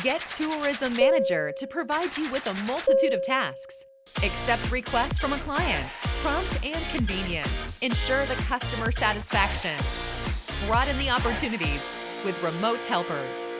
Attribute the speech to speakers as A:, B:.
A: Get Tourism Manager to provide you with a multitude of tasks. Accept requests from a client. Prompt and convenience. Ensure the customer satisfaction. Broaden the opportunities with remote helpers.